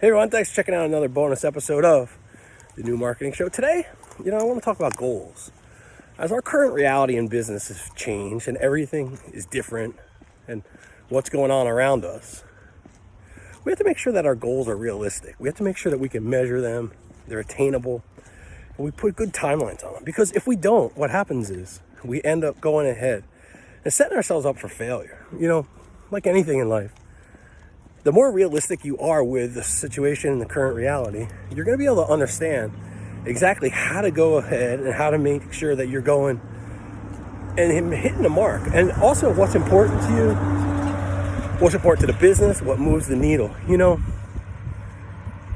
Hey everyone, thanks for checking out another bonus episode of the New Marketing Show. Today, you know, I want to talk about goals. As our current reality in business has changed and everything is different and what's going on around us, we have to make sure that our goals are realistic. We have to make sure that we can measure them, they're attainable, and we put good timelines on them. Because if we don't, what happens is we end up going ahead and setting ourselves up for failure. You know, like anything in life the more realistic you are with the situation and the current reality, you're going to be able to understand exactly how to go ahead and how to make sure that you're going and hitting the mark. And also what's important to you, what's important to the business, what moves the needle. You know,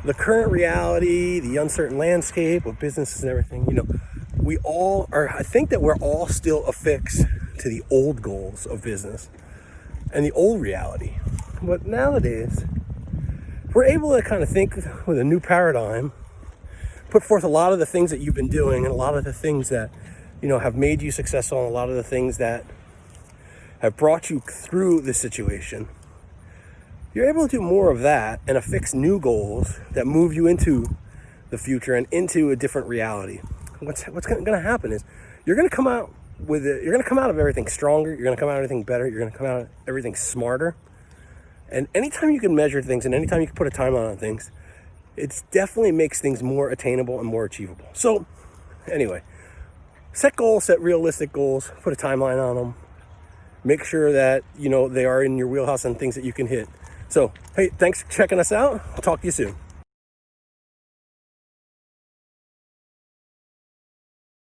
the current reality, the uncertain landscape of businesses and everything, you know, we all are, I think that we're all still affixed to the old goals of business and the old reality. But nowadays, we're able to kind of think with a new paradigm, put forth a lot of the things that you've been doing and a lot of the things that, you know, have made you successful and a lot of the things that have brought you through the situation. You're able to do more of that and affix new goals that move you into the future and into a different reality. What's, what's going to happen is you're going to come out with it. You're going to come out of everything stronger. You're going to come out of everything better. You're going to come out of everything smarter. And anytime you can measure things and anytime you can put a timeline on things, it definitely makes things more attainable and more achievable. So anyway, set goals, set realistic goals, put a timeline on them. Make sure that, you know, they are in your wheelhouse and things that you can hit. So, hey, thanks for checking us out. I'll talk to you soon.